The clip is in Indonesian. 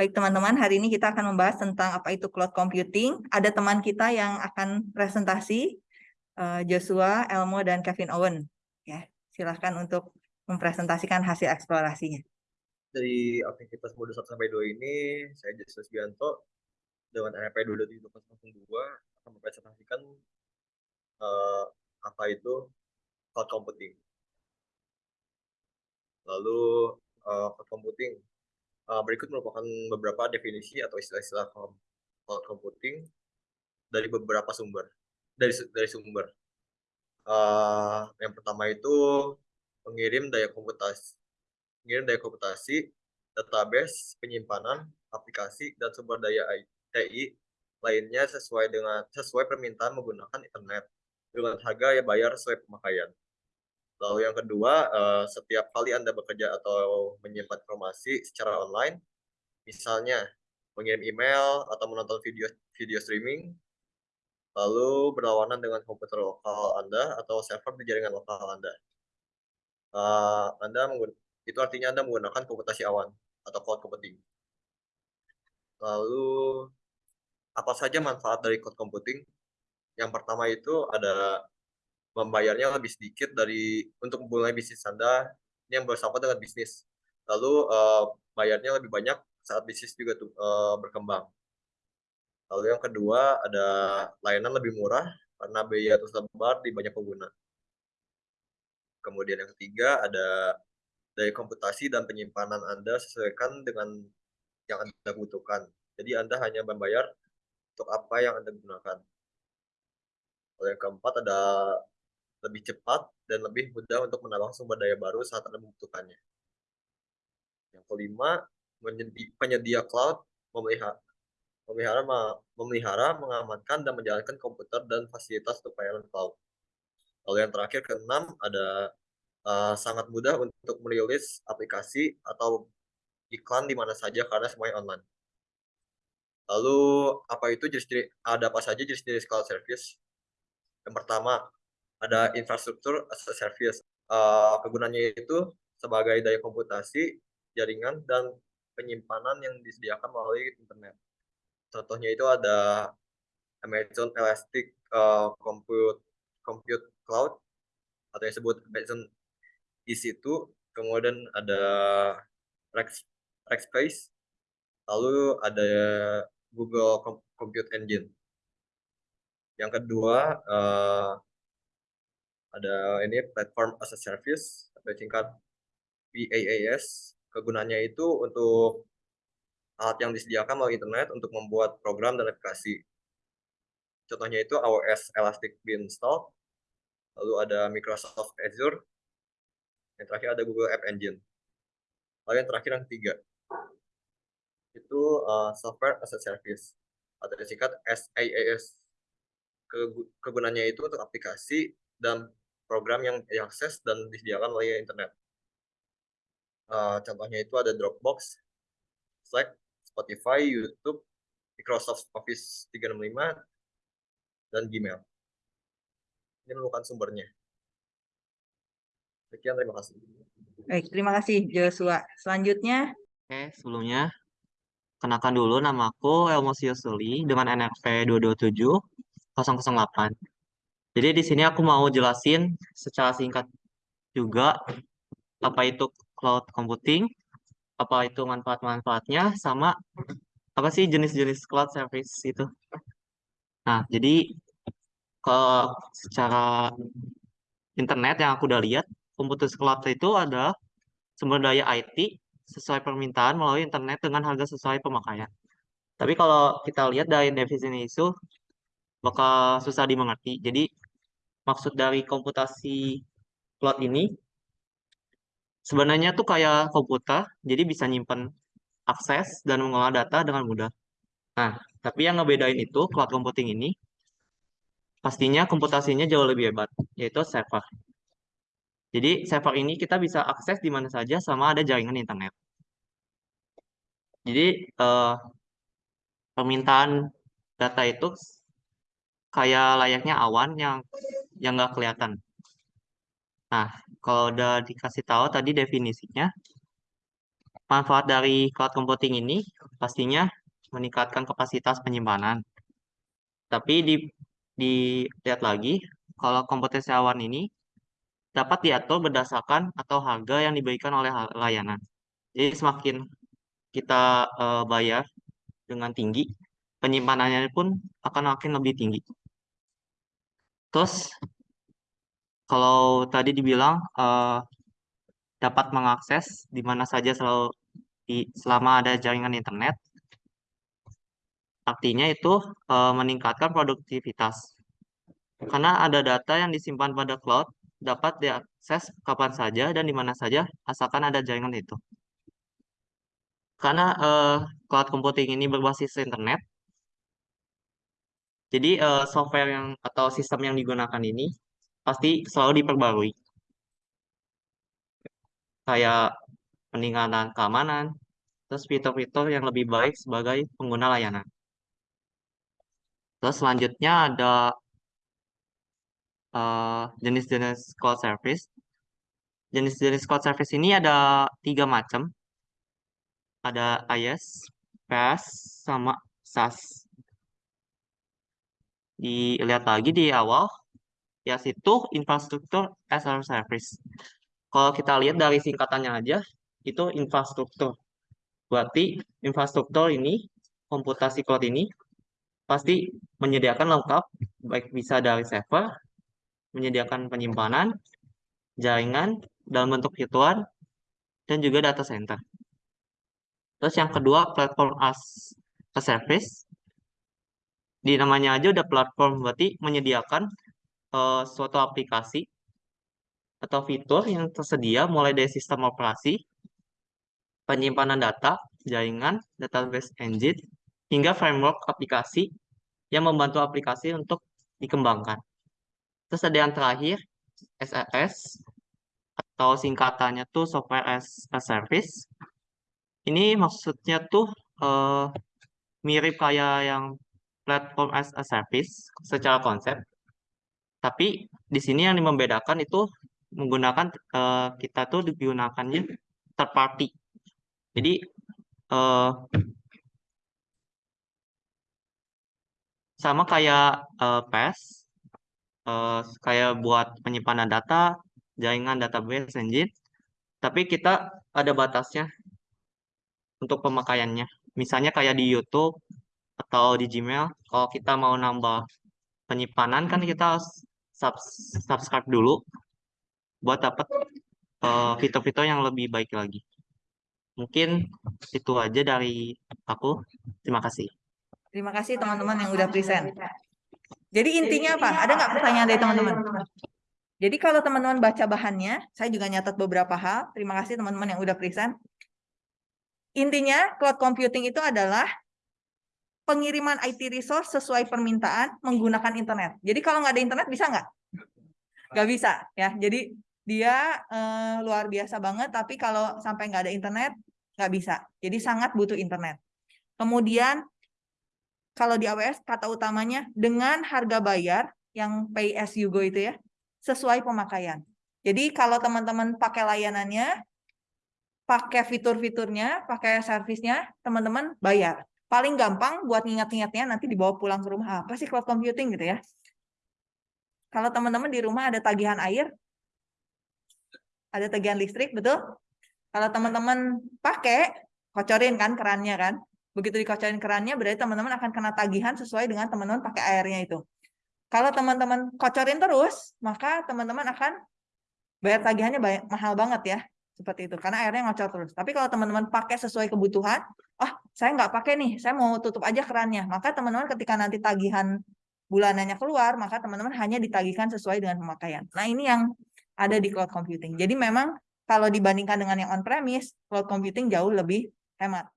Baik teman-teman, hari ini kita akan membahas tentang apa itu cloud computing. Ada teman kita yang akan presentasi, eh, Joshua, Elmo, dan Kevin Owen. Ya, silahkan untuk mempresentasikan hasil eksplorasinya. Dari aktivitas mode 1 sampai 2 ini, saya Joshua Subianto dengan NRP 227.2 akan mempresentasikan uh, apa itu cloud computing. Lalu uh, cloud computing Uh, berikut merupakan beberapa definisi atau istilah-istilah cloud computing dari beberapa sumber. Dari dari sumber. Uh, yang pertama itu pengirim daya komputasi, pengirim daya komputasi, database, penyimpanan, aplikasi dan sumber daya TI lainnya sesuai dengan sesuai permintaan menggunakan internet dengan harga yang bayar sesuai pemakaian. Lalu yang kedua, uh, setiap kali Anda bekerja atau menyimpan informasi secara online, misalnya mengirim email atau menonton video video streaming, lalu berlawanan dengan komputer lokal Anda atau server di jaringan lokal Anda. Uh, anda itu artinya Anda menggunakan komputasi awan atau cloud computing. Lalu apa saja manfaat dari cloud computing? Yang pertama itu ada membayarnya lebih sedikit dari untuk memulai bisnis Anda yang bersama dengan bisnis. Lalu uh, bayarnya lebih banyak saat bisnis juga uh, berkembang. Lalu yang kedua ada layanan lebih murah karena biaya tersebar di banyak pengguna. Kemudian yang ketiga ada daya komputasi dan penyimpanan Anda sesuaikan dengan yang Anda butuhkan. Jadi Anda hanya membayar untuk apa yang Anda gunakan. Lalu yang keempat ada lebih cepat dan lebih mudah untuk menambah sumber daya baru saat Anda membutuhkannya. Yang kelima, penyedia cloud memelihara, memelihara, mengamankan, dan menjalankan komputer dan fasilitas untuk pelayanan cloud. Lalu yang terakhir, keenam, ada uh, sangat mudah untuk merilis aplikasi atau iklan di mana saja karena semuanya online. Lalu apa itu jenis ada apa saja jenis-jenis cloud service? Yang pertama, ada infrastruktur as a service. Uh, kegunaannya itu sebagai daya komputasi, jaringan, dan penyimpanan yang disediakan melalui internet. Contohnya itu ada Amazon Elastic uh, Compute Compute Cloud atau yang disebut Amazon EC2, kemudian ada Rex, Rackspace, lalu ada Google Compute Engine. Yang kedua, uh, ada ini platform as a service atau singkat PaaS. Kegunaannya itu untuk alat yang disediakan melalui internet untuk membuat program dan aplikasi. Contohnya itu AWS Elastic Beanstalk, lalu ada Microsoft Azure, yang terakhir ada Google App Engine. Lalu yang terakhir yang ketiga, itu uh, software as a service atau disingkat SaaS. Kegunaannya itu untuk aplikasi dan program yang diakses dan disediakan oleh internet. Uh, contohnya itu ada Dropbox, Slack, Spotify, YouTube, Microsoft Office 365, dan Gmail. Ini merupakan sumbernya. Sekian, terima kasih. Baik, terima kasih Joshua. Selanjutnya. Oke, sebelumnya kenakan dulu nama aku Elmo Siosuli dengan NRP 227 008. Jadi di sini aku mau jelasin secara singkat juga apa itu cloud computing, apa itu manfaat-manfaatnya, sama apa sih jenis-jenis cloud service itu. Nah, jadi kalau secara internet yang aku udah lihat, komputer cloud itu ada sumber daya IT sesuai permintaan melalui internet dengan harga sesuai pemakaian. Tapi kalau kita lihat dari definisi itu, bakal susah dimengerti. Jadi maksud dari komputasi cloud ini sebenarnya tuh kayak komputer, jadi bisa nyimpen akses dan mengolah data dengan mudah. Nah, tapi yang ngebedain itu cloud computing ini pastinya komputasinya jauh lebih hebat, yaitu server. Jadi server ini kita bisa akses di mana saja sama ada jaringan internet. Jadi eh, permintaan data itu kayak layaknya awan yang yang nggak kelihatan. Nah, kalau udah dikasih tahu tadi definisinya, manfaat dari cloud computing ini pastinya meningkatkan kapasitas penyimpanan. Tapi di dilihat lagi, kalau komputasi awan ini dapat diatur berdasarkan atau harga yang diberikan oleh layanan. Jadi semakin kita eh, bayar dengan tinggi, penyimpanannya pun akan makin lebih tinggi. Terus kalau tadi dibilang eh, dapat mengakses di mana saja selalu di, selama ada jaringan internet, artinya itu eh, meningkatkan produktivitas. Karena ada data yang disimpan pada cloud dapat diakses kapan saja dan di mana saja asalkan ada jaringan itu. Karena eh, cloud computing ini berbasis internet, jadi eh, software yang atau sistem yang digunakan ini pasti selalu diperbarui. Kayak peningkatan keamanan, terus fitur-fitur yang lebih baik sebagai pengguna layanan. Terus selanjutnya ada eh, jenis-jenis cloud service. Jenis-jenis cloud service ini ada tiga macam. Ada IaaS, PaaS, sama SaaS. Dilihat lagi di awal, IaaS itu infrastruktur as a service. Kalau kita lihat dari singkatannya aja, itu infrastruktur. Berarti infrastruktur ini, komputasi cloud ini, pasti menyediakan lengkap, baik bisa dari server, menyediakan penyimpanan, jaringan dalam bentuk virtual, dan juga data center. Terus yang kedua, platform as a service. Di namanya aja udah platform, berarti menyediakan eh, suatu aplikasi atau fitur yang tersedia mulai dari sistem operasi, penyimpanan data, jaringan, database engine, hingga framework aplikasi yang membantu aplikasi untuk dikembangkan. Terus ada yang terakhir, SaaS, atau singkatannya tuh Software as a Service. Ini maksudnya tuh eh, mirip kayak yang platform as a service secara konsep. Tapi di sini yang membedakan itu menggunakan eh, kita tuh digunakannya third party. Jadi eh, sama kayak eh, PaaS, eh, kayak buat penyimpanan data, jaringan database engine, tapi kita ada batasnya untuk pemakaiannya. Misalnya kayak di YouTube atau di Gmail, kalau kita mau nambah penyimpanan kan kita harus subs- subscribe dulu buat dapat eh, fitur-fitur yang lebih baik lagi. Mungkin itu aja dari aku. Terima kasih. Terima kasih teman-teman yang udah present. Jadi intinya apa? Ada nggak pertanyaan dari teman-teman? Jadi kalau teman-teman baca bahannya, saya juga nyatat beberapa hal. Terima kasih teman-teman yang udah present. Intinya, cloud computing itu adalah pengiriman IT resource sesuai permintaan menggunakan internet. Jadi kalau nggak ada internet bisa nggak? Nggak bisa ya. Jadi dia eh, luar biasa banget, tapi kalau sampai nggak ada internet nggak bisa. Jadi sangat butuh internet. Kemudian kalau di AWS kata utamanya dengan harga bayar yang pay as you go itu ya sesuai pemakaian. Jadi kalau teman-teman pakai layanannya, pakai fitur-fiturnya, pakai servisnya, teman-teman bayar. Paling gampang buat ngingat-ngingatnya nanti dibawa pulang ke rumah. Apa sih cloud computing gitu ya? Kalau teman-teman di rumah ada tagihan air, ada tagihan listrik, betul? Kalau teman-teman pakai, kocorin kan kerannya kan? Begitu dikocorin kerannya, berarti teman-teman akan kena tagihan sesuai dengan teman-teman pakai airnya itu. Kalau teman-teman kocorin terus, maka teman-teman akan bayar tagihannya mahal banget ya. Seperti itu, karena airnya ngocor terus. Tapi kalau teman-teman pakai sesuai kebutuhan, oh saya nggak pakai nih, saya mau tutup aja kerannya. Maka teman-teman ketika nanti tagihan bulanannya keluar, maka teman-teman hanya ditagihkan sesuai dengan pemakaian. Nah ini yang ada di cloud computing. Jadi memang kalau dibandingkan dengan yang on-premise, cloud computing jauh lebih hemat.